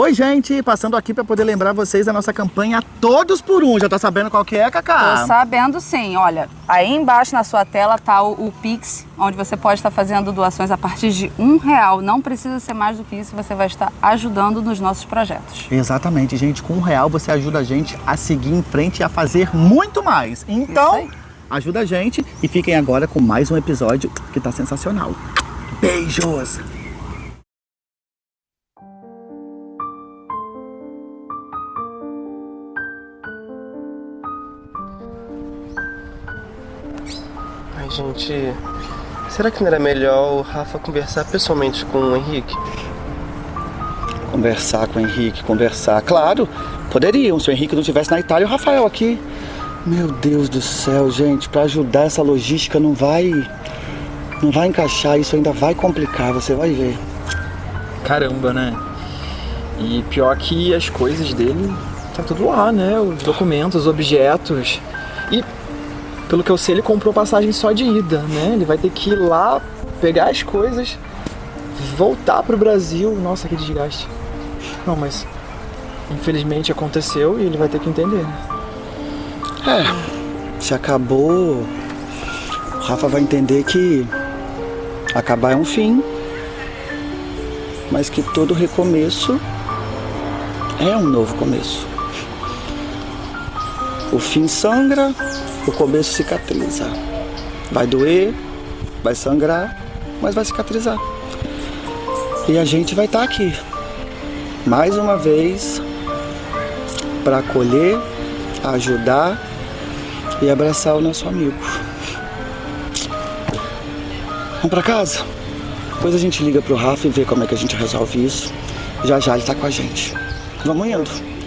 Oi, gente, passando aqui para poder lembrar vocês da nossa campanha Todos por Um. Já tá sabendo qual que é, Cacá? Tô sabendo sim. Olha, aí embaixo na sua tela tá o, o Pix, onde você pode estar fazendo doações a partir de um real. Não precisa ser mais do que isso, você vai estar ajudando nos nossos projetos. Exatamente, gente. Com um real você ajuda a gente a seguir em frente e a fazer muito mais. Então, ajuda a gente e fiquem agora com mais um episódio que tá sensacional. Beijos! Gente, será que não era melhor o Rafa conversar pessoalmente com o Henrique? Conversar com o Henrique, conversar. Claro, poderiam. Se o Henrique não estivesse na Itália, o Rafael aqui. Meu Deus do céu, gente, para ajudar essa logística não vai. Não vai encaixar, isso ainda vai complicar, você vai ver. Caramba, né? E pior que as coisas dele tá tudo lá, né? Os documentos, os objetos. E pelo que eu sei, ele comprou passagem só de ida, né? Ele vai ter que ir lá pegar as coisas, voltar pro Brasil. Nossa, que desgaste. Não, mas infelizmente aconteceu e ele vai ter que entender. né? É, se acabou, o Rafa vai entender que acabar é um fim, mas que todo recomeço é um novo começo. O fim sangra, o começo cicatriza. Vai doer, vai sangrar, mas vai cicatrizar. E a gente vai estar aqui, mais uma vez, para acolher, ajudar e abraçar o nosso amigo. Vamos para casa? Depois a gente liga pro Rafa e vê como é que a gente resolve isso. Já já ele tá com a gente. Vamos indo.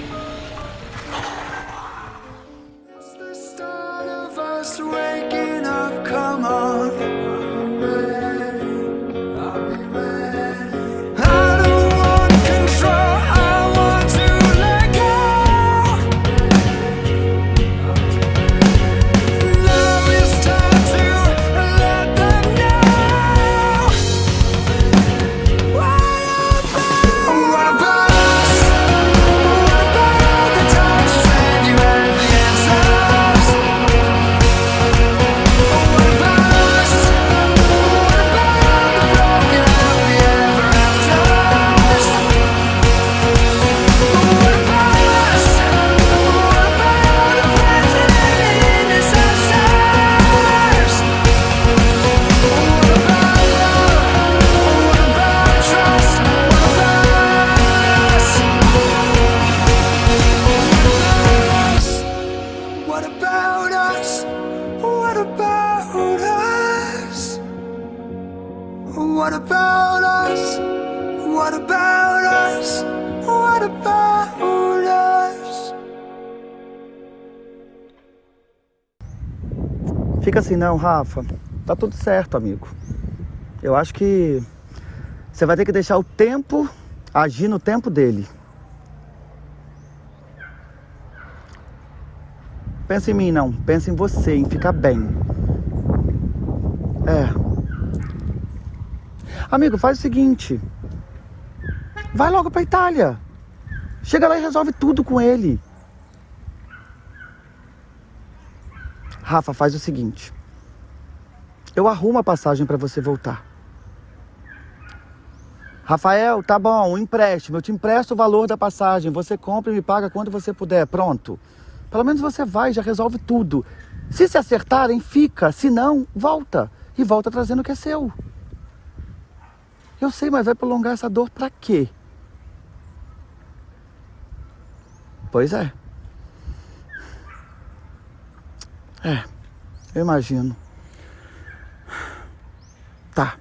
Não, Rafa. Tá tudo certo, amigo. Eu acho que você vai ter que deixar o tempo agir no tempo dele. Pensa em mim, não. Pensa em você, em ficar bem. É. Amigo, faz o seguinte. Vai logo pra Itália. Chega lá e resolve tudo com ele. Rafa, faz o seguinte. Eu arrumo a passagem pra você voltar. Rafael, tá bom, um empréstimo. Eu te empresto o valor da passagem. Você compra e me paga quando você puder. Pronto. Pelo menos você vai, já resolve tudo. Se se acertarem, fica. Se não, volta. E volta trazendo o que é seu. Eu sei, mas vai prolongar essa dor pra quê? Pois é. É, eu imagino. Tá.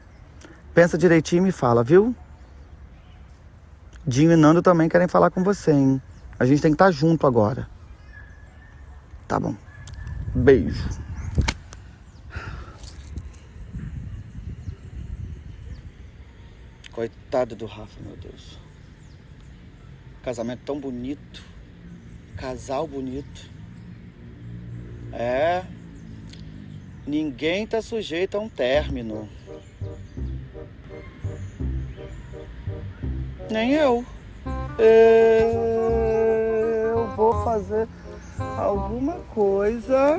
Pensa direitinho e me fala, viu? Dinho e Nando também querem falar com você, hein? A gente tem que estar junto agora. Tá bom. Beijo. Coitado do Rafa, meu Deus. Casamento tão bonito. Casal bonito. É. Ninguém tá sujeito a um término. Nem eu. Eu vou fazer alguma coisa.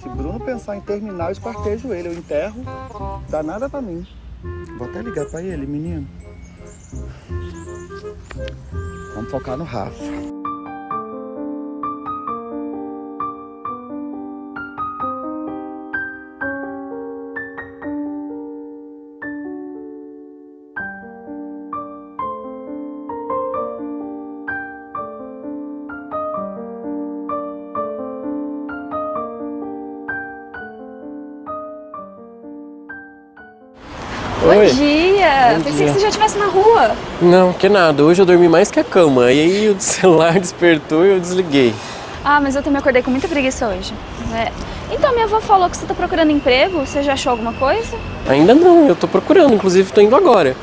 Se Bruno pensar em terminar, eu esquartejo ele, eu enterro. Dá nada pra mim. Vou até ligar pra ele, menino. Vamos focar no Rafa. Oi. dia! Bom Pensei dia. que você já estivesse na rua. Não, que nada. Hoje eu dormi mais que a cama. E aí o celular despertou e eu desliguei. Ah, mas eu também acordei com muita preguiça hoje. É. Então, minha avó falou que você tá procurando emprego. Você já achou alguma coisa? Ainda não, eu tô procurando, inclusive tô indo agora.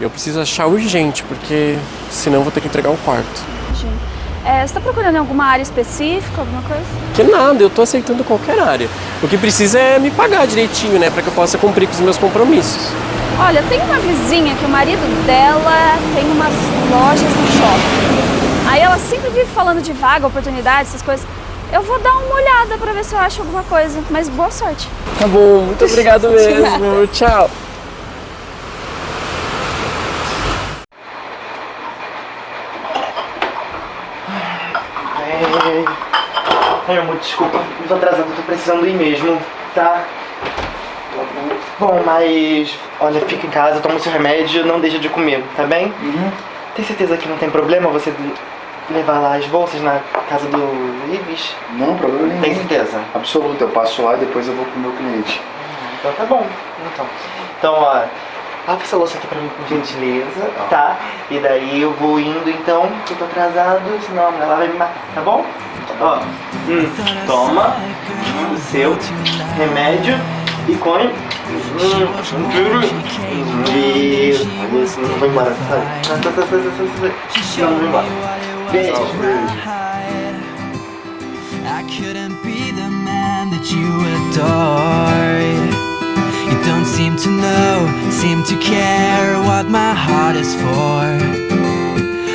Eu preciso achar urgente, porque senão vou ter que entregar um quarto. É, você tá procurando alguma área específica, alguma coisa? Que nada, eu tô aceitando qualquer área. O que precisa é me pagar direitinho, né? Pra que eu possa cumprir com os meus compromissos. Olha, tem uma vizinha que o marido dela tem umas lojas no shopping. Aí ela sempre vive falando de vaga, oportunidade, essas coisas. Eu vou dar uma olhada pra ver se eu acho alguma coisa. Mas boa sorte. Tá bom, muito obrigado mesmo. Tchau. Ai, amor, desculpa. Tô atrasado, eu tô precisando ir mesmo, tá? Bom, mas olha, fica em casa, toma o seu remédio, não deixa de comer, tá bem? Tem certeza que não tem problema você levar lá as bolsas na casa do Ives? Não, problema nenhum. Tem certeza? Absoluto, eu passo lá e depois eu vou pro meu cliente. Então tá bom. Então, então ó, lava essa louça aqui pra mim com gentileza, tá? E daí eu vou indo então, que eu tô atrasado, senão a mulher lá vai me matar, tá bom? Ó, hum, toma o seu remédio come. Hum, Isso, isso, não vai embora, sai. Sai, sai, sai, sai, sai, sai. Não, não vai embora. Beijo. I couldn't be the man that you adored. You don't seem to know, seem to care what my heart is for.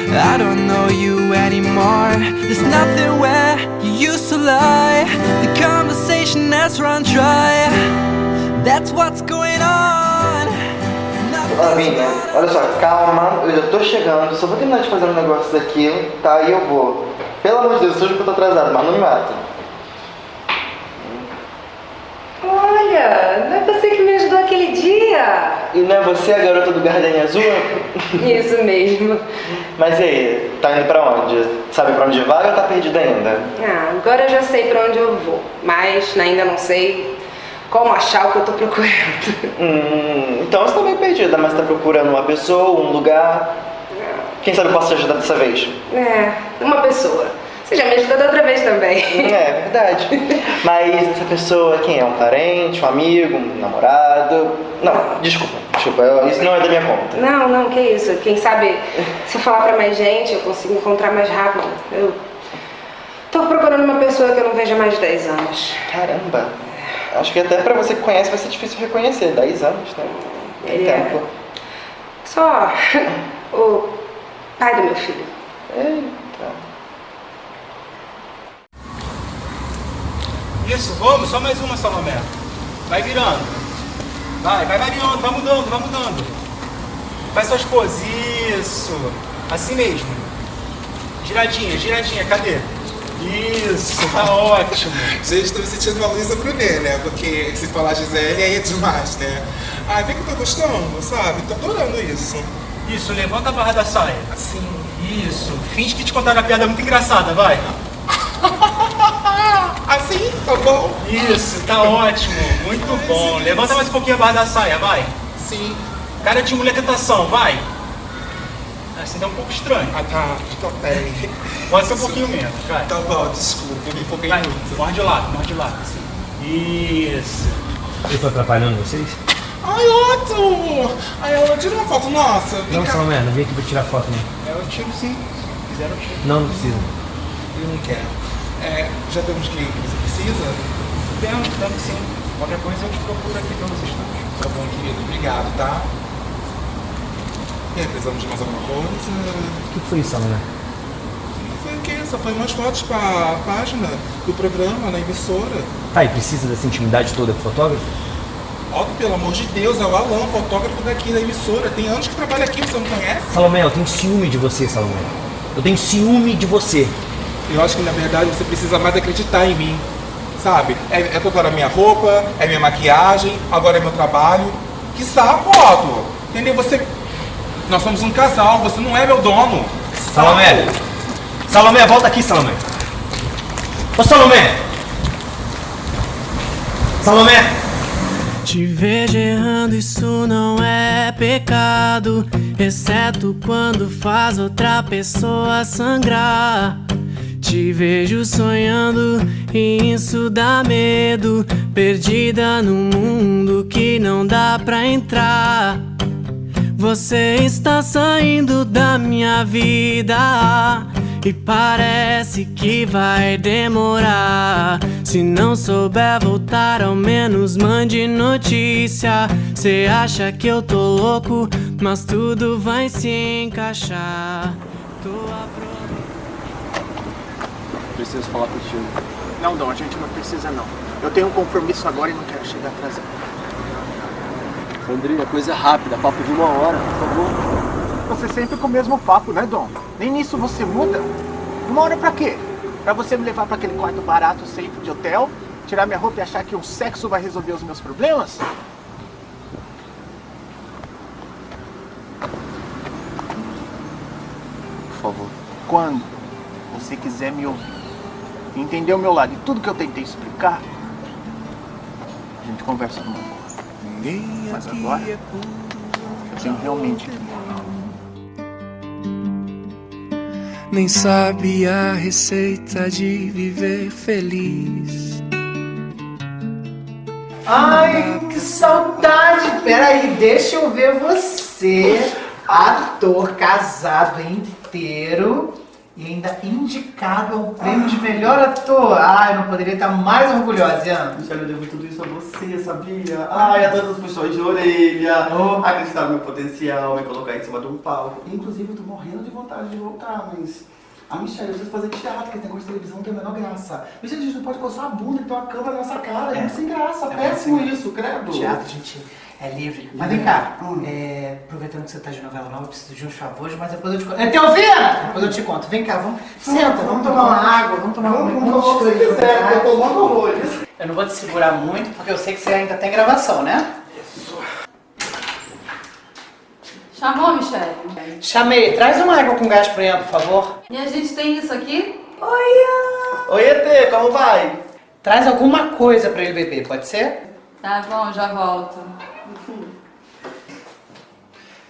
I don't know you anymore. There's nothing where you used to lie. The conversation has run dry. That's what's going on. Olha só, calma, eu já tô chegando, só vou terminar de fazer um negócio daqui, tá? E eu vou. Pelo amor de Deus, eu juro que eu tô atrasado, mas não me mata. Olha, não é você que me ajudou aquele dia? E não é você a garota do Gardenia Azul? Isso mesmo. Mas e aí, tá indo pra onde? Sabe pra onde vai ou tá perdido ainda? Ah, agora eu já sei pra onde eu vou, mas ainda não sei como achar o que eu tô procurando. Hum, então você tá meio perdida, mas tá procurando uma pessoa, um lugar. Quem sabe eu posso te ajudar dessa vez? É, uma pessoa. Você já me ajudou da outra vez também. É, verdade. Mas essa pessoa, quem é? Um parente, um amigo, um namorado? Não, desculpa, desculpa, eu- isso não é da minha conta. Não, não, que isso. Quem sabe se eu falar pra mais gente, eu consigo encontrar mais rápido. Eu tô procurando uma pessoa que eu não vejo há mais de 10 anos. Caramba, acho que até pra você que conhece vai ser difícil reconhecer, 10 anos, né? Tem Ele é. tempo. Só o pai do meu filho. Eita. Isso, vamos, só mais uma, Salomé. Vai virando. Vai, vai variando, vai mudando, vai mudando. Faz suas poses, isso. Assim mesmo. Giradinha, giradinha, cadê? Isso, tá ótimo. Gente, tô me sentindo uma Luísa Brunet, né? Porque se falar Gisele aí é demais, né? Ai, vem que eu tô gostando, sabe? Tô adorando isso. Isso, levanta a barra da saia. Assim. Isso, finge que te contaram uma piada muito engraçada, vai. Assim? Tá bom? Isso, tá ótimo, muito bom. Levanta mais um pouquinho a barra da saia, vai. Sim. Cara de mulher tentação, vai. Assim tá um pouco estranho. Ah, tá. Então, peraí. Pode ser um pouquinho menos, vai. Tá bom, desculpa, eu me empolguei Vai, muito. morde lado, morde lado. Assim. Isso. Eu tô atrapalhando vocês? Ai, ótimo! Ai, ela tira uma foto nossa. Vem cá. Salomé, não vem aqui pra tirar foto, não. Eu tiro sim. Se quiser, eu tiro. Não, não precisa. Eu não quero. É, já temos cliente que você precisa? Temos, temos sim. Qualquer coisa eu te procuro aqui vocês todos. Tá bom, querido. Obrigado, tá? E aí, precisamos de mais alguma coisa? O que foi isso, Salomé? Foi o quê? Só foi umas fotos pra página do programa, na emissora. Tá, e precisa dessa intimidade toda com o fotógrafo? Ó, pelo amor de Deus, é o Alan, fotógrafo daqui da emissora. Tem anos que trabalha aqui, você não conhece? Salomé, eu tenho ciúme de você, Salomé. Eu tenho ciúme de você. Eu acho que na verdade você precisa mais acreditar em mim. Sabe? É, é toda a minha roupa, é minha maquiagem, agora é meu trabalho. Que saco, Otto! Entendeu? Você. Nós somos um casal, você não é meu dono. Salomé! Salomé, volta aqui, Salomé! Ô, Salomé! Salomé! Te vejo errando, isso não é pecado. Exceto quando faz outra pessoa sangrar. Te vejo sonhando e isso dá medo. Perdida num mundo que não dá pra entrar. Você está saindo da minha vida e parece que vai demorar. Se não souber voltar, ao menos mande notícia. Cê acha que eu tô louco, mas tudo vai se encaixar. Tô Preciso falar contigo. Não, Dom, a gente não precisa não. Eu tenho um compromisso agora e não quero chegar atrasado. Sandrinha, coisa rápida, papo de uma hora, por favor. Você sempre com o mesmo papo, né, Dom? Nem nisso você muda. Uma hora pra quê? Pra você me levar pra aquele quarto barato sempre de hotel, tirar minha roupa e achar que o sexo vai resolver os meus problemas? Por favor. Quando você quiser me ouvir, entender o meu lado e tudo que eu tentei explicar, a gente conversa numa boa. Mas agora, eu tenho realmente que. Nem sabe a receita de viver feliz. Ai, que saudade! Peraí, deixa eu ver você, ator casado inteiro e ainda indicado ao prêmio de melhor ator. Ai, eu não poderia estar mais orgulhosa, Ian. Michelle, eu devo tudo isso a você, sabia? Ai, a todos os puxões de orelha, acreditar no meu potencial, me colocar em cima de um palco. Inclusive, eu tô morrendo de vontade de voltar, mas... A Michelle, eu preciso fazer teatro, que esse negócio de televisão não tem a menor graça. Michelle, a gente não pode coçar a bunda e ter uma câmera na nossa cara, é, muito sem graça, É, péssimo isso, credo. Teatro, gente, é livre. Mas vem cá, é, aproveitando que você tá de novela nova, eu preciso de uns favores, mas depois eu te conto. É Teovina! Depois eu te conto. Vem cá, vamos. Senta, vamos tomar uma água, vamos tomar uma Vamos, vamos, se quiser, eu tô tomando horrores. Eu não vou te segurar muito, porque eu sei que você ainda tem gravação, né? Chamou, Michelle? Chamei. Traz uma água com gás pra Ian, por favor. E a gente tem isso aqui? Oi, Oi, ET, como vai? Traz alguma coisa pra ele beber, pode ser? Tá bom, já volto.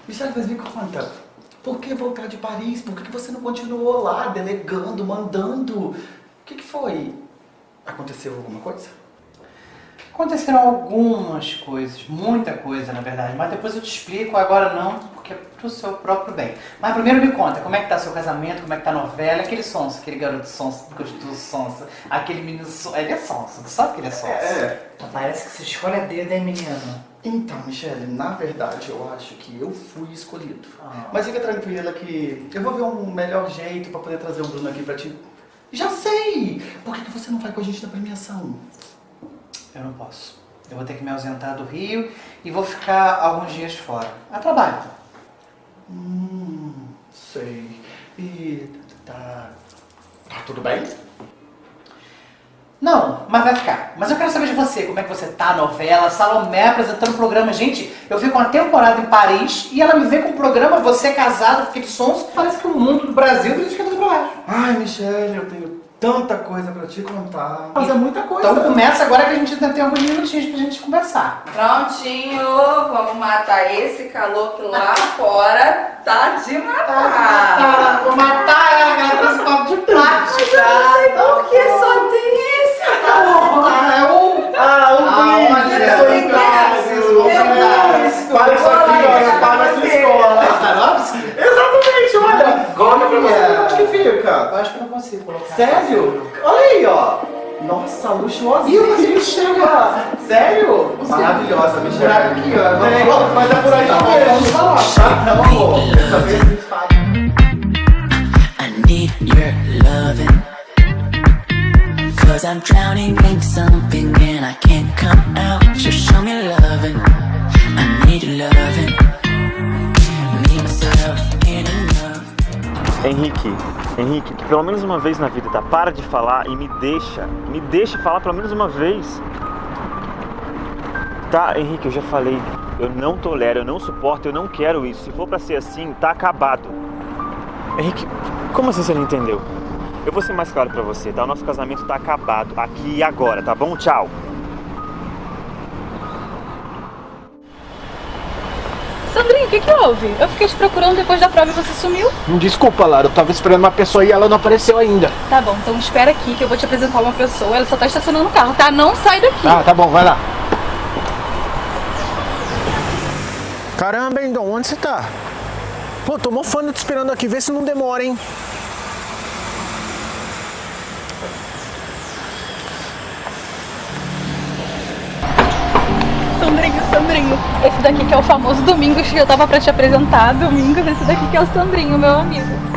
Michelle, mas me conta, por que voltar de Paris? Por que você não continuou lá, delegando, mandando? O que, que foi? Aconteceu alguma coisa? Aconteceram algumas coisas, muita coisa na verdade, mas depois eu te explico, agora não, porque é pro seu próprio bem. Mas primeiro me conta, como é que tá seu casamento, como é que tá a novela, aquele sonso, aquele garoto sonso, gostoso sonso, aquele menino sonso, ele é sonso, tu sabe que ele é sonso? É. Parece que você escolhe a dedo, hein, menino? Então, Michelle, na verdade eu acho que eu fui escolhido. Ah. Mas fica tranquila que eu vou ver um melhor jeito pra poder trazer o Bruno aqui pra ti. Já sei! Por que, que você não vai com a gente na premiação? Eu não posso. Eu vou ter que me ausentar do Rio e vou ficar alguns dias fora. A trabalho. Hum, sei. E tá. Tá tudo bem? Não, mas vai ficar. Mas eu quero saber de você, como é que você tá, novela, Salomé apresentando programa. Gente, eu fico uma temporada em Paris e ela me vê com um programa, você casado, com aqueles sons, parece que o mundo do Brasil tá de cabeça pra baixo. Ai, Michelle, eu tenho tanta coisa pra te contar. Mas é muita coisa. Então começa agora que a gente ainda tem alguns minutinhos pra gente conversar. Prontinho, vamos matar esse calor que lá fora tá de matar. Tá, vou matar ela, ela trouxe copo de plástico. Mas eu não sei por que só tem esse. Ah, é um... Ah, um Ah, brinde! olha, é eu um brinde. Para isso aqui, olha, para na sua escola. Exatamente, olha. Coloca pra você, onde que fica? Eu acho que eu não consigo colocar. Sério? Olha aí, ó. Nossa, luxuosa. Ih, mas ele chega. Sério? Maravilhosa, Michelle. Aqui, ó. Mas é por aí Tá bom, mesmo. vamos falar, tá? Não, amor. Dessa vez a gente faz. I need your loving. Cause I'm drowning in something and I can't come out. Just show me loving. I need your loving. Henrique, Henrique, pelo menos uma vez na vida, tá? Para de falar e me deixa. Me deixa falar pelo menos uma vez. Tá, Henrique, eu já falei. Eu não tolero, eu não suporto, eu não quero isso. Se for pra ser assim, tá acabado. Henrique, como assim você não entendeu? Eu vou ser mais claro pra você, tá? O nosso casamento tá acabado, aqui e agora, tá bom? Tchau. Sandrinho, o que que houve? Eu fiquei te procurando depois da prova e você sumiu. Desculpa, Lara, eu tava esperando uma pessoa e ela não apareceu ainda. Tá bom, então espera aqui que eu vou te apresentar uma pessoa. Ela só tá estacionando o carro, tá? Não sai daqui. Ah, tá bom, vai lá. Caramba, hein, Dom, onde você tá? Pô, tô mofando te esperando aqui, vê se não demora, hein? Sandrinho, Sandrinho. Esse daqui que é o famoso Domingos que eu tava pra te apresentar. Domingos, esse daqui que é o Sandrinho, meu amigo.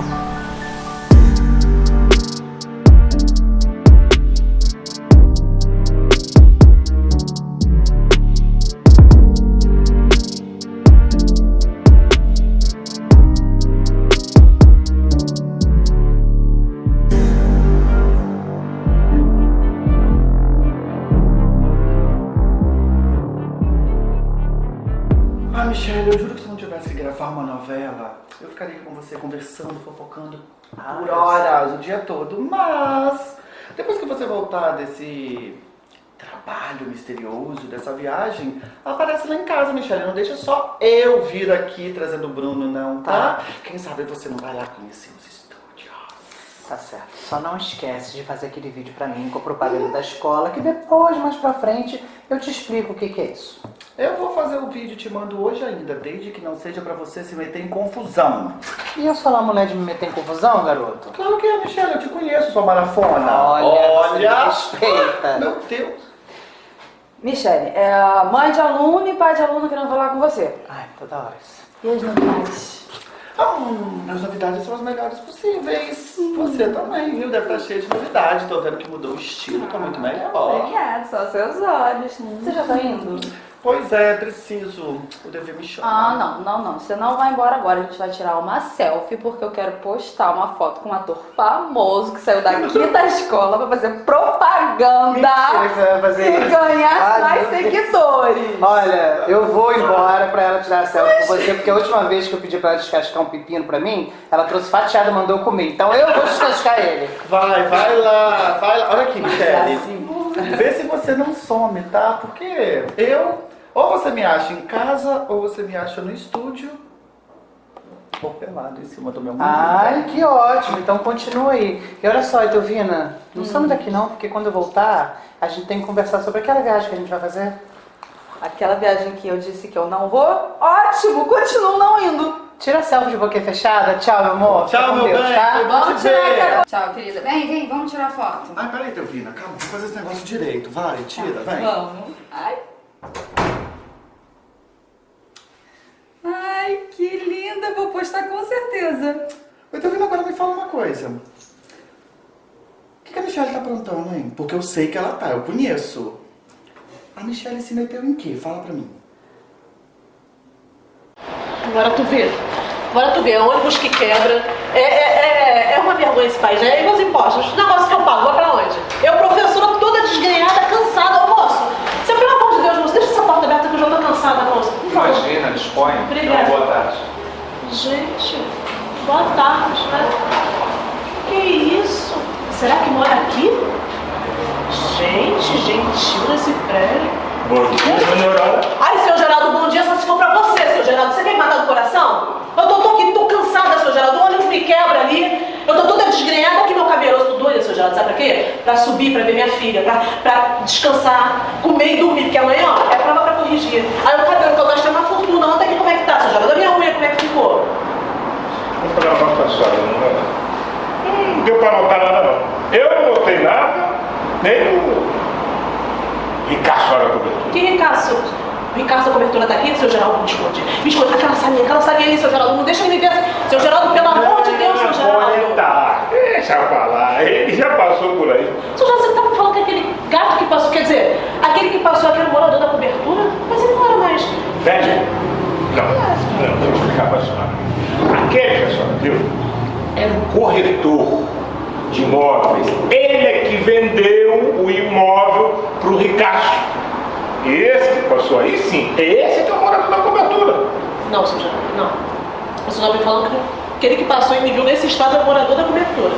Michelle, eu juro que se não tivesse que gravar uma novela, eu ficaria com você conversando, fofocando por horas, o dia todo. Mas, depois que você voltar desse trabalho misterioso, dessa viagem, aparece lá em casa, Michelle. Não deixa só eu vir aqui trazendo o Bruno, não, tá? Quem sabe você não vai lá conhecer os estúdios. Tá certo. Só não esquece de fazer aquele vídeo pra mim com a propaganda da escola, que depois, mais pra frente, eu te explico o que, que é isso. Eu vou fazer o vídeo e te mando hoje ainda, desde que não seja pra você se meter em confusão. E eu sou lá mulher de me meter em confusão, garoto? Claro que é, Michelle, eu te conheço, sua marafona. Olha, me respeita. Meu Deus. Michele, é a mãe de aluno e pai de aluno querendo falar com você. Ai, toda hora. E as novidades? Hum, as novidades são as melhores possíveis. Você também, viu? Deve estar cheio de novidade. Tô vendo que mudou o estilo, tá muito melhor. Obrigada, só seus olhos. Você já tá indo? Pois é, preciso. O dever me chama. Ah, não, não, não. Você não vai embora agora. A gente vai tirar uma selfie porque eu quero postar uma foto com um ator famoso que saiu daqui da escola pra fazer propaganda Mentira vai fazer e isso. ganhar Ai, mais seguidores. Olha, eu vou embora pra ela tirar a selfie com você, porque a última vez que eu pedi pra ela descascar um pepino pra mim, ela trouxe fatiado e mandou eu comer. Então eu vou descascar ele. Vai, vai lá, vai lá. Olha aqui, Michele. Vê se você não some, tá? Porque eu, ou você me acha em casa, ou você me acha no estúdio, ou pelado em cima do meu marido. Ai, que ótimo. Então continua aí. E olha só, Edelvina, não some daqui não, porque quando eu voltar, a gente tem que conversar sobre aquela viagem que a gente vai fazer. Aquela viagem que eu disse que eu não vou, ótimo, continuo não indo. Tira a selfie de boca fechada. Tchau, meu amor. Tchau, meu Deus, bem. tá? Vamos tirar ver. aquela... Tchau, querida. Vem, vem, vamos tirar foto. Ai, peraí, Delvina, calma, vamos fazer esse negócio direito. Vai, tira, vem. Vamos. Ai. Ai, que linda. Vou postar com certeza. Oi, Delvina, agora me fala uma coisa. O que, que a Michelle tá aprontando, hein? Porque eu sei que ela tá, eu conheço. A Michelle se meteu em quê? Fala pra mim. Agora tu vê. Agora tu vê, é ônibus que quebra. É, é, é, é uma vergonha esse país, né? E meus impostos? Os negócios que eu pago, vai pra onde? Eu, professora, toda desgrenhada, cansada, Ô, moço. Você, pelo amor de Deus, moço, deixa essa porta aberta que eu já tô cansada, moço. Imagina, disponha. Obrigada. Então, boa tarde. Gente, boa tarde, né? Que isso? Será que mora aqui? Gente, gentil nesse prédio. Dia, General. Ai, seu Geraldo, bom dia, só se for pra você, seu Geraldo. Você quer me matar do coração? Eu tô, tô aqui, tô cansada, seu Geraldo. O ônibus me quebra ali. Eu tô toda desgrenhada aqui, meu cabelo. Eu tô doida, seu Geraldo. Sabe pra quê? Pra subir, pra ver minha filha, pra, pra descansar, comer e dormir. Porque amanhã, ó, é prova pra corrigir. Aí o cabelo que eu gastei uma fortuna. Ontem aqui, como é que tá, seu Geraldo? A minha unha, como é que ficou? Vou falar uma coisa não é? Não deu pra notar nada não. Eu não notei nada Nem o Ricasso era cobertura. Que Ricasso? Ricasso, a cobertura tá aqui, seu Geraldo, me esconde. Me esconde, aquela salinha, aquela salinha ali, seu Geraldo, não deixa ele me ver. Seu Geraldo, pelo amor de Deus, seu Geraldo. Tá, deixa pra lá, ele já passou por aí. Seu Geraldo, você tá me falando que aquele gato que passou, quer dizer, aquele que passou aqui morador da cobertura? Mas ele não era mais. Velho, não, não, deixa eu explicar pra senhora. Aquele que a senhora viu era um corretor de imóveis. Ele é que vendeu o imóvel pro Ricasso. Esse que passou aí, sim, esse que é o morador da cobertura. Não, seu Geraldo, não. O senhor tá me falando que aquele que passou e me viu nesse estado é o morador da cobertura.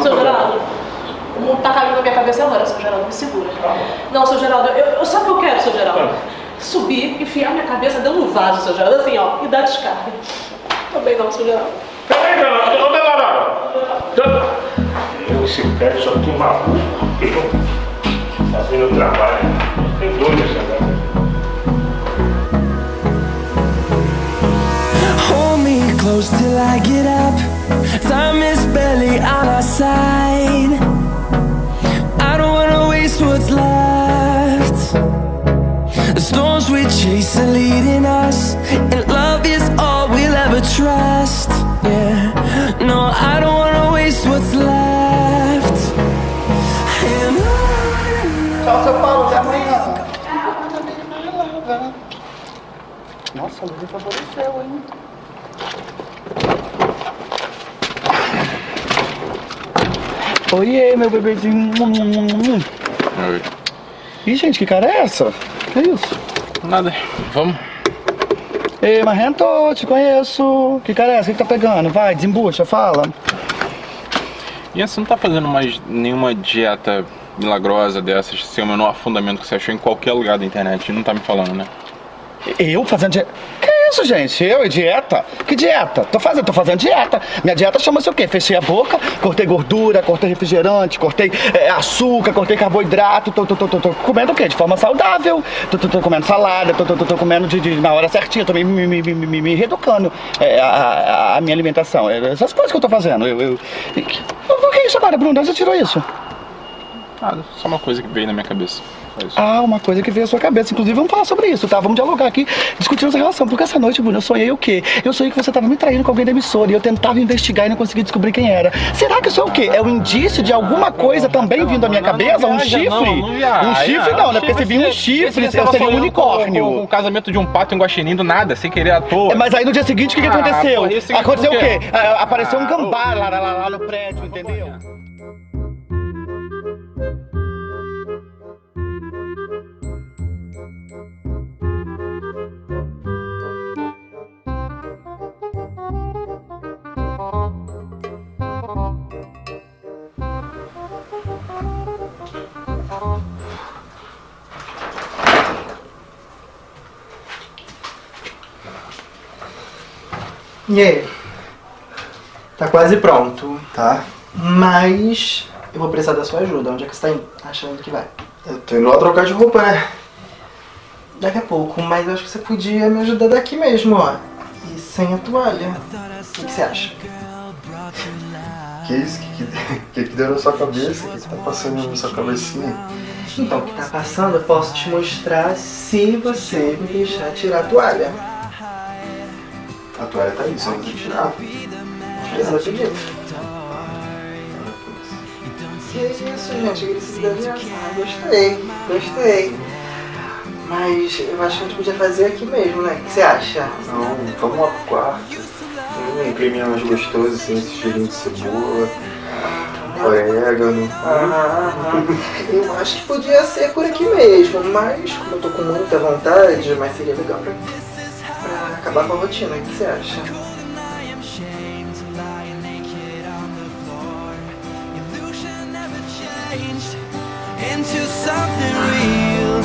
Seu Geraldo, o mundo tá caindo na minha cabeça agora, seu Geraldo, me segura. Não, seu Geraldo, eu, eu sabe o que eu quero, seu Geraldo? Subir, enfiar minha cabeça dentro do vaso, seu Geraldo, assim, ó, e dar descarga. Também não, seu Geraldo. Peraí, não, não, não, não, não. Eu, esse pé só tem maluco. Fazendo trabalho. Tem negócio. Hold me close till I get up. Time is barely on our side. I don't wanna waste what's left. The storms we chase are leading us, and love is all we'll ever trust. Yeah, no, I don't wanna waste what's left. Tchau, seu Paulo, até amanhã. Nossa, a luz favoreceu, hein? Oiê, meu bebezinho. Oi. Ih, gente, que cara é essa? Que isso? Nada. Vamos? Ei, Marrento, te conheço. Que cara é essa? O que tá pegando? Vai, desembucha, fala. E você não tá fazendo mais nenhuma dieta milagrosa dessas, sem o menor fundamento que você achou em qualquer lugar da internet, não tá me falando, né? Eu fazendo dieta? Que isso, gente? Eu e dieta? Que dieta? Tô fazendo, tô fazendo dieta. Minha dieta chama-se o quê? Fechei a boca, cortei gordura, cortei refrigerante, cortei é, açúcar, cortei carboidrato, tô, tô, tô, tô, tô comendo o quê? De forma saudável. Tô, tô, tô comendo salada, tô, tô, tô, tô comendo de, de- na hora certinha, tô me, me, me, me, me- reeducando é, a, a- minha alimentação. É, Essas coisas que eu tô fazendo. Eu, eu... O que é isso agora, Bruno? Você tirou isso? Nada, só uma coisa que veio na minha cabeça. Ah, uma coisa que veio à sua cabeça. Inclusive, vamos falar sobre isso, tá? Vamos dialogar aqui, discutir essa relação. Porque essa noite, Bruno, eu sonhei o quê? Eu sonhei que você estava me traindo com alguém da emissora e eu tentava investigar e não conseguia descobrir quem era. Será que isso é o quê? É um indício de alguma coisa também vindo à minha cabeça? Um chifre? um chifre não, né? Porque se vir um chifre, eu seria um unicórnio. O casamento de um pato em Guaxinim do nada, sem querer à toa. É, Mas aí no dia seguinte, o que, Ah, aconteceu? aconteceu o quê? Ah, Apareceu um Ah, gambá lá, lá, lá, lá no prédio, entendeu? E aí? Tá quase pronto. Tá. Mas eu vou precisar da sua ajuda. Onde é que você tá indo? achando que vai? Eu tô indo lá trocar de roupa, né? Daqui a pouco, mas eu acho que você podia me ajudar daqui mesmo, ó. E sem a toalha. O que, você acha? Que isso? Que que, que que deu na sua cabeça? O que, que tá passando na sua cabecinha? Então, o que tá passando eu posso te mostrar se você me deixar tirar a toalha. A toalha tá aí, só não precisa tirar. Ela pediu. Que isso, gente? Agressividade ah, Gostei, gostei. Mas eu acho que a gente podia fazer aqui mesmo, né? O que você acha? Não, vamos lá pro quarto. Um creminho mais gostoso, assim, esse cheirinho de cebola, orégano. Ah, eu acho que podia ser por aqui mesmo, mas como eu tô com muita vontade, mas seria legal pra, pra acabar com a rotina, o que você acha? into something real.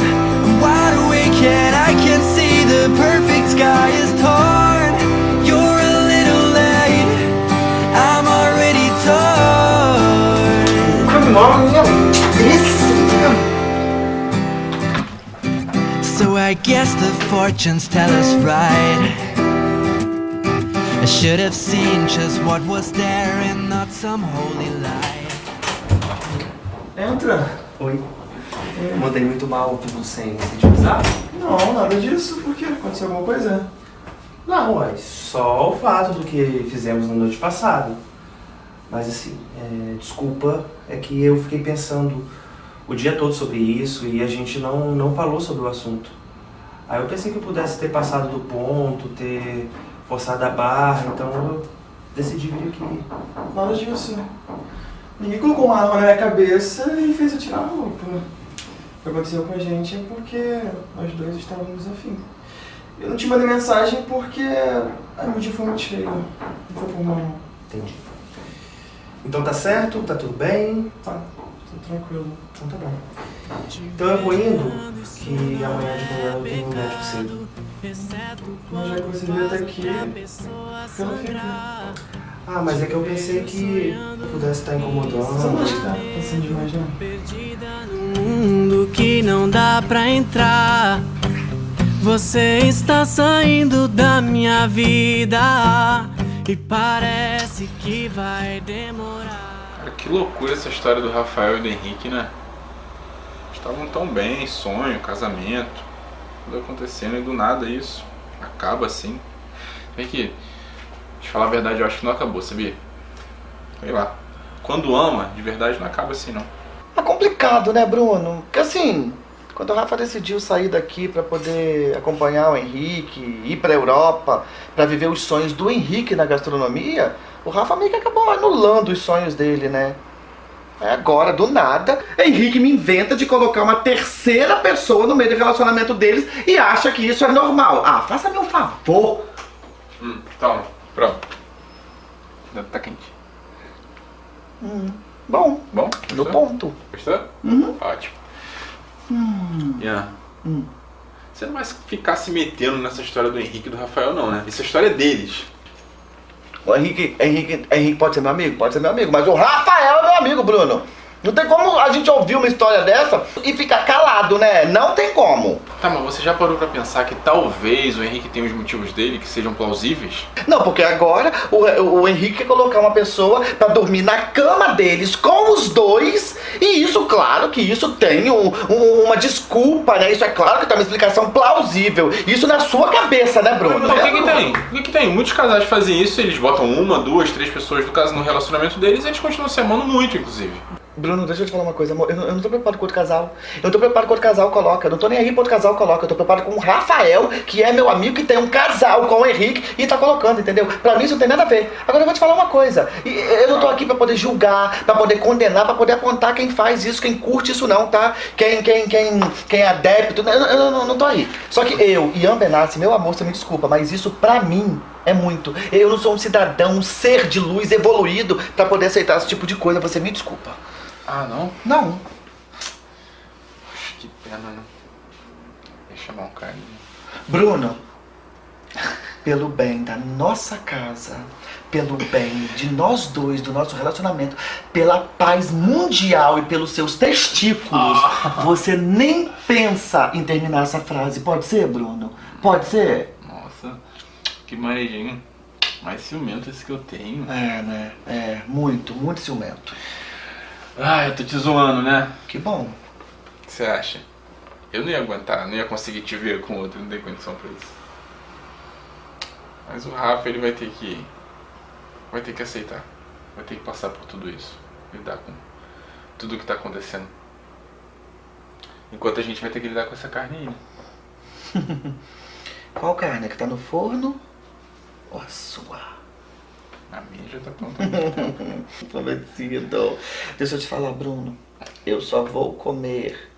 I'm wide awake and I can see the perfect sky is torn. You're a little late. I'm already torn. Come on, So I guess fortunes tell us right. I should have seen just what was there and not some holy light. Entra. Oi. Mandei muito mal tudo sem se te avisar? Não, nada disso. Por quê? Aconteceu alguma coisa? Não, mas só o fato do que fizemos na noite passada. Mas assim, é, desculpa, é que eu fiquei pensando o dia todo sobre isso e a gente não, não falou sobre o assunto. Aí eu pensei que eu pudesse ter passado do ponto, ter forçado a barra, então eu decidi vir aqui. Nada disso. Ninguém colocou uma arma na minha cabeça e fez eu tirar a roupa. O que aconteceu com a gente é porque nós dois estávamos afim. Eu não te mandei mensagem porque ai, meu dia foi muito cheio. Não foi por mal. Entendi. Então tá certo? Tá tudo bem? Tá, tranquilo. Então tá bom. Então eu vou indo, que amanhã de manhã eu tenho um médico cedo. Mas já que você veio até aqui, eu não fico. Ah, mas é que eu pensei que pudesse estar incomodando. Você não acha que tá passando demais, não? mundo que não dá pra entrar. Você está saindo da minha vida e parece que vai demorar. Que loucura essa história do Rafael e do Henrique, né? Estavam tão bem, sonho, casamento, tudo acontecendo e do nada isso acaba assim. Vem aqui, te falar a verdade, eu acho que não acabou, sabia? Sei lá. Quando ama, de verdade não acaba assim não. É complicado, né, Bruno? Porque assim, quando o Rafa decidiu sair daqui para poder acompanhar o Henrique, ir para Europa, para viver os sonhos do Henrique na gastronomia, o Rafa meio que acabou anulando os sonhos dele, né? Aí agora, do nada, Henrique me inventa de colocar uma terceira pessoa no meio do relacionamento deles e acha que isso é normal. Ah, faça-me um favor. Hum, toma, pronto. Tá quente. Hum, bom, Bom? no Gostou? ponto. Gostou? Uhum. Ótimo. Hum. Ian, Hum. você não vai ficar se metendo nessa história do Henrique e do Rafael não, né? Essa história é deles. O Henrique, Henrique, Henrique pode ser meu amigo? Pode ser meu amigo, mas o Rafael é meu amigo, Bruno. Não tem como a gente ouvir uma história dessa e ficar calado, né? Não tem como. Tá, mas você já parou pra pensar que talvez o Henrique tenha os motivos dele que sejam plausíveis? Não, porque agora o, o Henrique quer colocar uma pessoa pra dormir na cama deles com os dois. E isso, claro que isso tem um- um- uma desculpa, né? Isso é claro que tem uma explicação plausível. Isso na sua cabeça, né, Bruno? Não, o que que tem? O que que tem? Muitos casais fazem isso, eles botam uma, duas, três pessoas do caso no relacionamento deles e eles continuam se amando muito, inclusive. Bruno, deixa eu te falar uma coisa, amor. Eu não, eu não tô preocupado com outro casal. Eu não tô preocupado com outro casal coloca. Eu não tô nem aí pro outro casal coloca. Eu tô preocupado com o Rafael, que é meu amigo, que tem um casal com o Henrique e tá colocando, entendeu? Pra mim isso não tem nada a ver. Agora eu vou te falar uma coisa. Eu não tô aqui pra poder julgar, pra poder condenar, pra poder apontar quem faz isso, quem curte isso não, tá? Quem, quem, quem, quem é adepto. Eu, eu- eu não, não tô aí. Só que eu, Ian Benassi, meu amor, você me desculpa, mas isso pra mim é muito. Eu não sou um cidadão, um ser de luz evoluído pra poder aceitar esse tipo de coisa. Você me desculpa. Ah, não? Não. Poxa, que pena, né? Deixa chamar um cara. Bruno, pelo bem da nossa casa, pelo bem de nós dois, do nosso relacionamento, pela paz mundial e pelos seus testículos, você nem pensa em terminar essa frase. Pode ser, Bruno? Pode ser? Nossa, que maneirinho. Mais ciumento esse que eu tenho. É, né? É, muito, muito ciumento. Ah, eu tô te zoando, né? Que bom. O que você acha? Eu não ia aguentar, não ia conseguir te ver com outro, não tem condição pra isso. Mas o Rafa, ele vai ter que. Vai ter que aceitar. Vai ter que passar por tudo isso. Lidar com tudo que tá acontecendo. Enquanto a gente vai ter que lidar com essa carne aí, né? Qual carne? Que tá no forno? Ou a sua? A minha já tá pronta. Prometido. Deixa eu te falar, Bruno. Eu só vou comer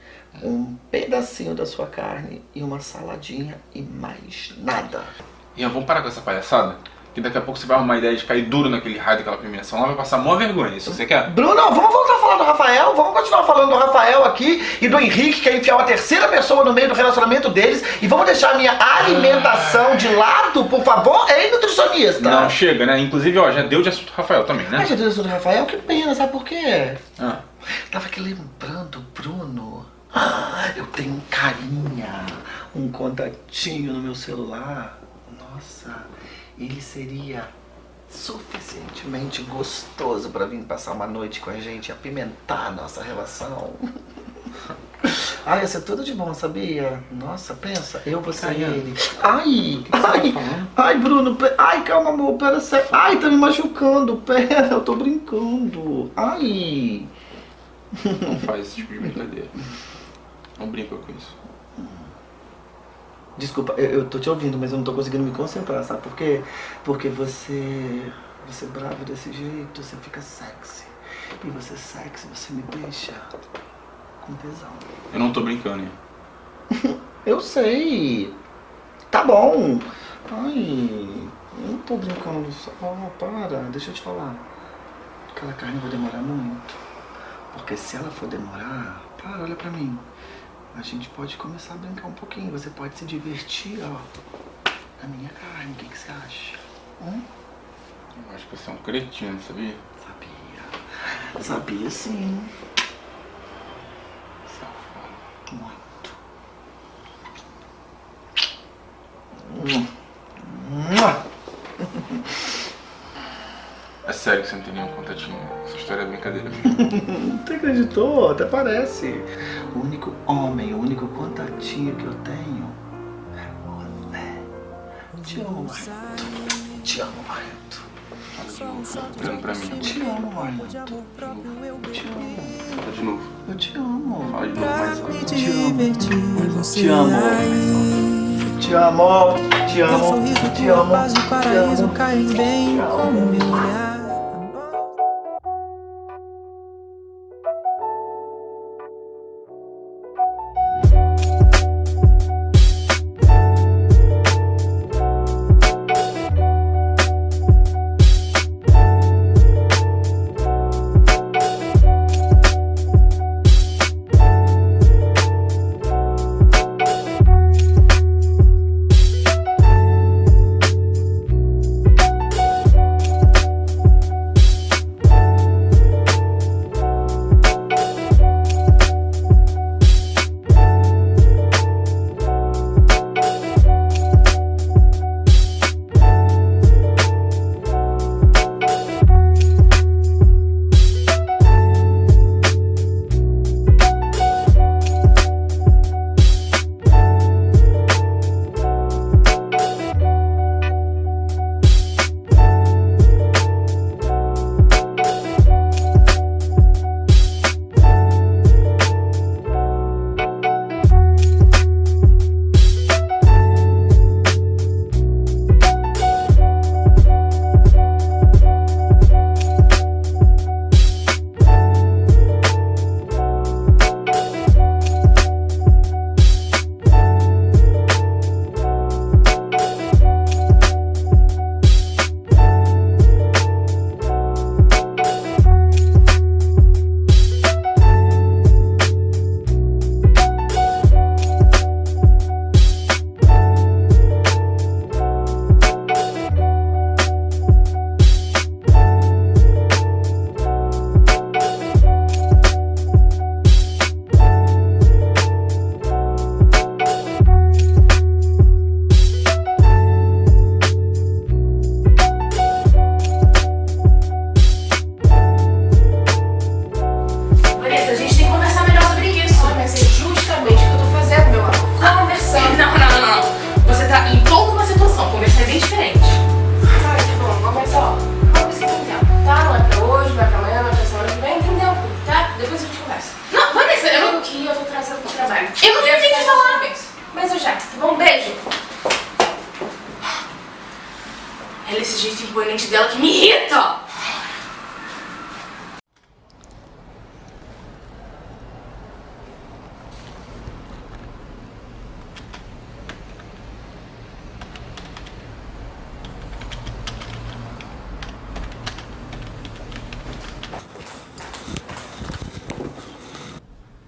um pedacinho da sua carne e uma saladinha e mais nada. Ian, vamos parar com essa palhaçada? Que daqui a pouco você vai arrumar a ideia de cair duro naquele raio daquela premiação lá, vai passar mó vergonha. Isso você quer? Bruno, vamos voltar a falar do Rafael? Vamos continuar falando do Rafael aqui e do Henrique, que é enfiar uma terceira pessoa no meio do relacionamento deles. E vamos deixar a minha alimentação de lado, por favor? Ei, nutricionista! Não, chega, né? Inclusive, ó, já deu de assunto Rafael também, né? Ai, meu Deus do Rafael, que pena, sabe por quê? Ah. Tava aqui lembrando, Bruno. Ah, eu tenho um carinha, um contatinho no meu celular. Nossa, ele seria suficientemente gostoso pra vir passar uma noite com a gente e apimentar a nossa relação. Ai, ia ser tudo de bom, sabia? Nossa, pensa, eu, você e ele. Ai, ai, ai, Bruno, ai, calma, amor, pera, sé- ai, tá me machucando, pera, eu tô brincando. Ai. Não faz esse tipo de brincadeira. Não brinca com isso. Desculpa, eu, eu tô te ouvindo, mas eu não tô conseguindo me concentrar, sabe por quê? Porque você. Você é bravo desse jeito, você fica sexy. E você é sexy, você me deixa com tesão. Eu não tô brincando, hein? Eu sei. Tá bom. Ai, eu não tô brincando. Só, oh, para, deixa eu te falar. Aquela carne vai demorar muito. Porque se ela for demorar, para, olha pra mim. A gente pode começar a brincar um pouquinho. Você pode se divertir, ó. Na minha carne, o que, que você acha? Hum? Eu acho que você é um cretino, sabia? Sabia sim. Muito. É sério que você não tem nenhum contatinho. Essa história é brincadeira. Você acreditou? Até parece. O único homem, o único contatinho que eu tenho é você. Te amo, Marreto. Te amo, Marreto. Olhando pra mim. Te amo, Marreto. Te amo. Fala de novo. Eu te amo. Fala de novo mais alto. Te amo. Te amo. Te amo. Te amo. Te amo. Paz do paraíso caem bem como meu olhar. Vanessa,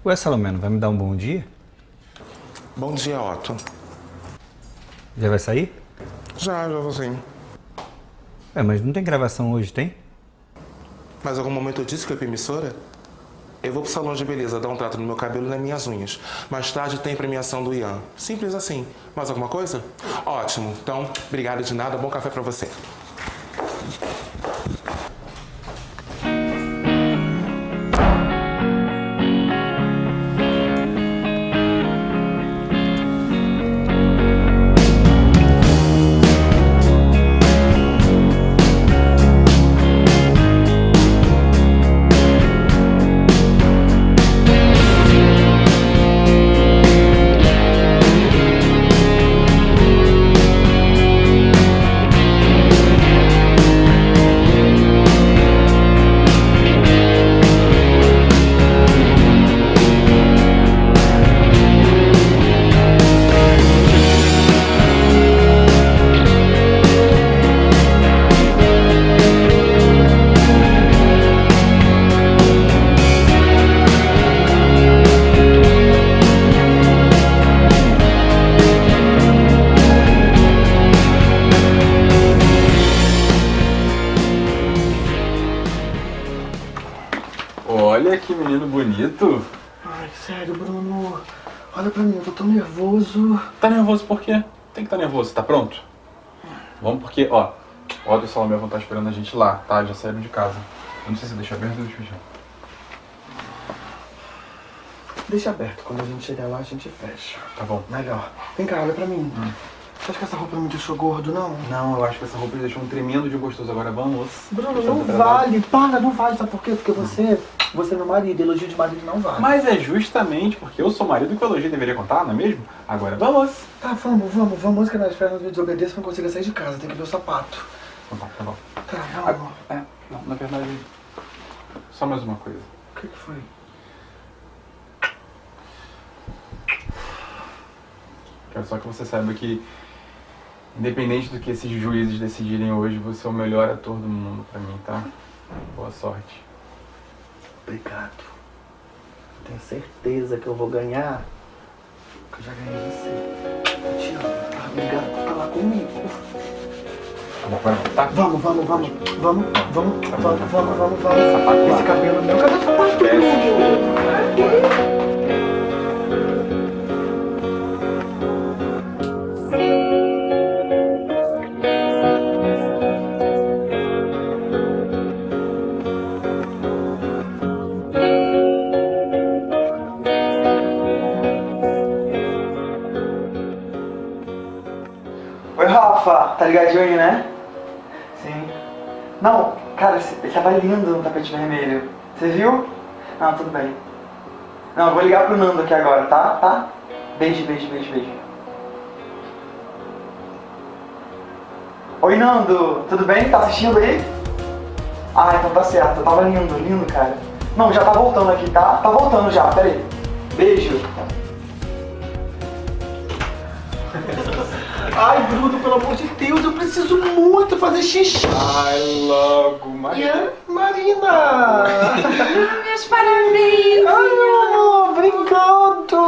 Ué, Salomeno, vai me dar um bom dia? Bom dia, Otto. Já vai sair? Já, já vou sim. É, mas não tem gravação hoje, tem? Mas algum momento eu disse que eu ia pra emissora? Eu vou pro salão de beleza dar um trato no meu cabelo e nas minhas unhas. Mais tarde tem premiação do Ian. Simples assim. Mais alguma coisa? Ótimo. Então, obrigado de nada. Bom café pra você. Olha que menino bonito. Ai, sério, Bruno. Olha pra mim, eu tô tão nervoso. Tá nervoso por quê? Tem que estar nervoso, tá pronto? Vamos porque, ó, o Otto e o Salomé vão estar esperando a gente lá, tá? Já saíram de casa. Eu não sei se deixa aberto ou deixa fechado. Deixa aberto, quando a gente chegar lá a gente fecha. Tá bom. Melhor. Vem cá, olha pra mim. Você acha que essa roupa não me deixou gordo, não? Não, eu acho que essa roupa deixou um tremendo de gostoso. Agora vamos. Bruno, não vale. Para, não vale. Sabe por quê? Porque você, você é meu marido. Elogio de marido não vale. Mas é justamente porque eu sou marido que o elogio deveria contar, não é mesmo? Agora vamos. Tá, vamos, vamos, vamos, que nas pernas me desobedeça pra não consiga sair de casa. Tem que ver o sapato. Tá bom, tá bom. Tá, vamos. É, não, na verdade, só mais uma coisa. O que, que foi? Quero só que você saiba que, independente do que esses juízes decidirem hoje, você é o melhor ator do mundo pra mim, tá? Boa sorte. Obrigado. Tenho certeza que eu vou ganhar. Que eu já ganhei você. Eu te amo. tá? Obrigado por falar comigo. Tá? Vamos, vamos, vamos. Vamos, vamos, vamos, vamos, vamos, vamos. Esse cabelo meu, cadê o sapato? Tá ligadinho aí, né? Sim. Não, cara, ele tava lindo no tapete vermelho. Você viu? Não, tudo bem. Não, eu vou ligar pro Nando aqui agora, tá? Tá? Beijo, beijo, beijo, beijo. Oi, Nando. Tudo bem? Tá assistindo aí? Ah, então tá certo. Tava lindo, lindo, cara. Não, já tá voltando aqui, tá? Tá voltando já, peraí. Beijo. Bruno, pelo amor de Deus, eu preciso muito fazer xixi. Ai, logo, Marina. Marina! Meus parabéns! Ai, meu amor, obrigado!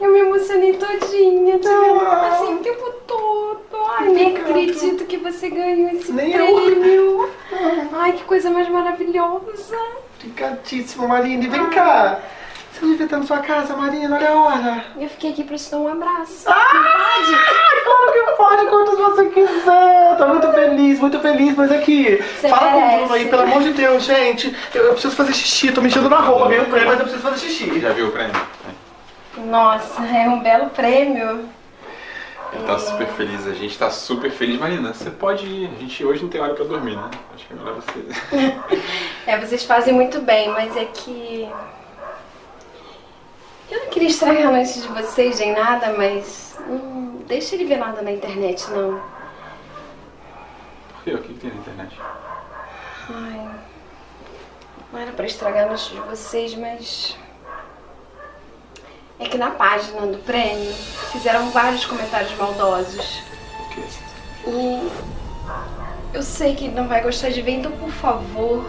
Eu me emocionei todinha, te vendo assim o tempo todo. Ai, nem acredito que você ganhou esse Nem eu. prêmio. Ai, que coisa mais maravilhosa. Obrigadíssimo, Marina. E vem cá. Estar na sua casa, Marina, olha a hora. Eu fiquei aqui pra te dar um abraço. Ah, claro que pode, quantos você quiser. Tô muito feliz, muito feliz, mas aqui. Você fala com o merece. Bruno aí, pelo amor de Deus, gente. Eu, eu preciso fazer xixi, tô mexendo na roupa, ganhei o prêmio, mas eu preciso fazer xixi. Já viu o prêmio? Nossa, é um belo prêmio. Ele tá super feliz, a gente tá super feliz. Marina, você pode ir. A gente hoje não tem hora pra dormir, né? Acho que é melhor você. É, vocês fazem muito bem, mas é que. Eu não queria estragar a noite de vocês nem nada, mas. Não deixa ele ver nada na internet, não. Por quê? O que, tem na internet? Ai. Não era pra estragar a noite de vocês, mas. É que na página do prêmio fizeram vários comentários maldosos. E eu sei que ele não vai gostar de ver, então por favor,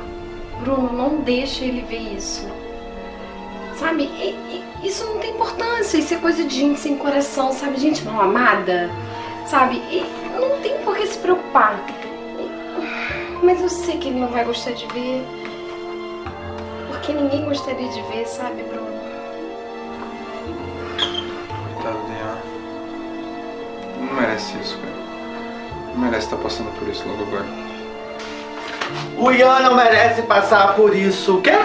Bruno, não deixa ele ver isso. Sabe, E- e- isso não tem importância, isso é coisa de gente sem coração, sabe? Gente mal amada, sabe? E não tem por que se preocupar. Mas eu sei que ele não vai gostar de ver. Porque ninguém gostaria de ver, sabe, Bruno? Coitado do Ian. Não merece isso, cara. Não merece estar passando por isso logo agora. O Ian não merece passar por isso, o quê?